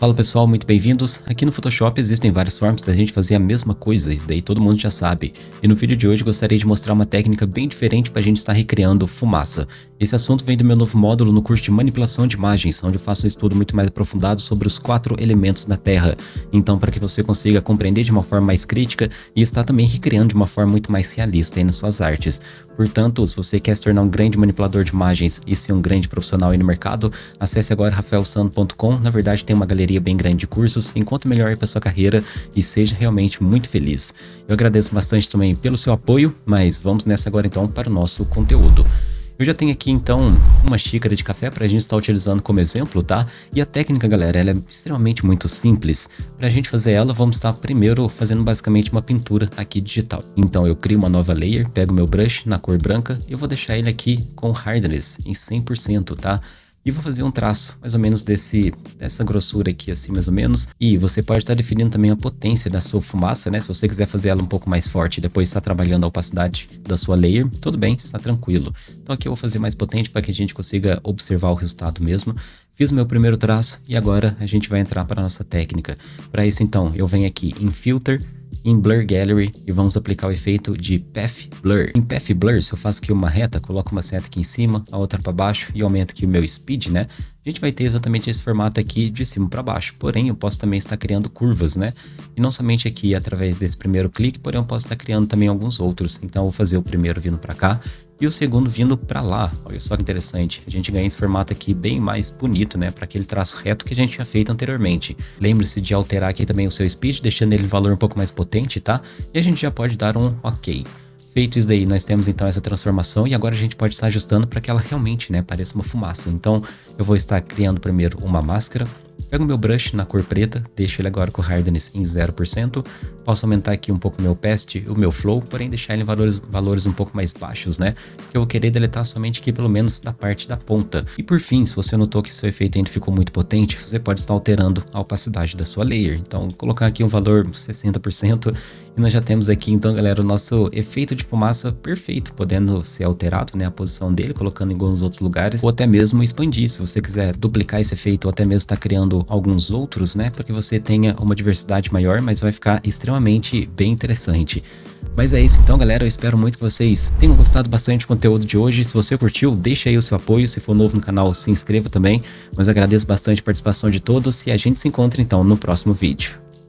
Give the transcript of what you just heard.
Fala pessoal, muito bem-vindos. Aqui no Photoshop existem várias formas da gente fazer a mesma coisa, isso daí todo mundo já sabe. E no vídeo de hoje gostaria de mostrar uma técnica bem diferente para a gente estar recriando fumaça. Esse assunto vem do meu novo módulo no curso de manipulação de imagens, onde eu faço um estudo muito mais aprofundado sobre os quatro elementos da Terra. Então para que você consiga compreender de uma forma mais crítica e estar também recriando de uma forma muito mais realista nas suas artes. Portanto, se você quer se tornar um grande manipulador de imagens e ser um grande profissional no mercado, acesse agora rafaelsano.com. Na verdade tem uma galeria bateria bem grande de cursos, enquanto melhor para sua carreira e seja realmente muito feliz. Eu agradeço bastante também pelo seu apoio, mas vamos nessa agora então para o nosso conteúdo. Eu já tenho aqui então uma xícara de café para a gente estar utilizando como exemplo, tá? E a técnica, galera, ela é extremamente muito simples. Para a gente fazer ela, vamos estar primeiro fazendo basicamente uma pintura aqui digital. Então eu crio uma nova layer, pego meu brush na cor branca e eu vou deixar ele aqui com hardness em 100%, tá? E vou fazer um traço mais ou menos desse, dessa grossura aqui assim mais ou menos. E você pode estar definindo também a potência da sua fumaça, né? Se você quiser fazer ela um pouco mais forte e depois estar trabalhando a opacidade da sua layer, tudo bem, está tranquilo. Então aqui eu vou fazer mais potente para que a gente consiga observar o resultado mesmo. Fiz o meu primeiro traço e agora a gente vai entrar para a nossa técnica. Para isso então, eu venho aqui em Filter, em Blur Gallery e vamos aplicar o efeito de Path Blur. Em Path Blur, se eu faço aqui uma reta, coloco uma seta aqui em cima, a outra para baixo e aumento aqui o meu Speed, né? A gente vai ter exatamente esse formato aqui de cima para baixo. Porém, eu posso também estar criando curvas, né? E não somente aqui através desse primeiro clique, porém eu posso estar criando também alguns outros. Então eu vou fazer o primeiro vindo para cá e o segundo vindo para lá. Olha só que interessante. A gente ganha esse formato aqui bem mais bonito, né? Para aquele traço reto que a gente tinha feito anteriormente. Lembre-se de alterar aqui também o seu speed, deixando ele valor um pouco mais potente, tá? E a gente já pode dar um OK. Feito isso daí, nós temos então essa transformação e agora a gente pode estar ajustando para que ela realmente né, pareça uma fumaça. Então eu vou estar criando primeiro uma máscara, Pego meu brush na cor preta, deixo ele agora com hardness em 0%. Posso aumentar aqui um pouco o meu opacity, o meu flow, porém deixar ele em valores, valores um pouco mais baixos, né? Que eu vou querer deletar somente aqui pelo menos da parte da ponta. E por fim, se você notou que seu efeito ainda ficou muito potente, você pode estar alterando a opacidade da sua layer. Então, colocar aqui um valor 60% e nós já temos aqui então, galera, o nosso efeito de fumaça perfeito, podendo ser alterado, né? A posição dele, colocando em alguns outros lugares, ou até mesmo expandir, se você quiser duplicar esse efeito, ou até mesmo estar tá criando alguns outros, né? Para que você tenha uma diversidade maior, mas vai ficar extremamente bem interessante. Mas é isso então, galera. Eu espero muito que vocês tenham gostado bastante do conteúdo de hoje. Se você curtiu, deixa aí o seu apoio. Se for novo no canal, se inscreva também. Mas eu agradeço bastante a participação de todos e a gente se encontra então no próximo vídeo.